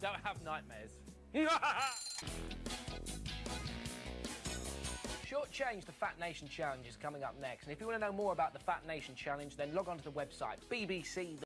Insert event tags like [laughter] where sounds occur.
Don't have nightmares. [laughs] Short Change, the Fat Nation Challenge is coming up next. And if you want to know more about the Fat Nation Challenge, then log on to the website bbc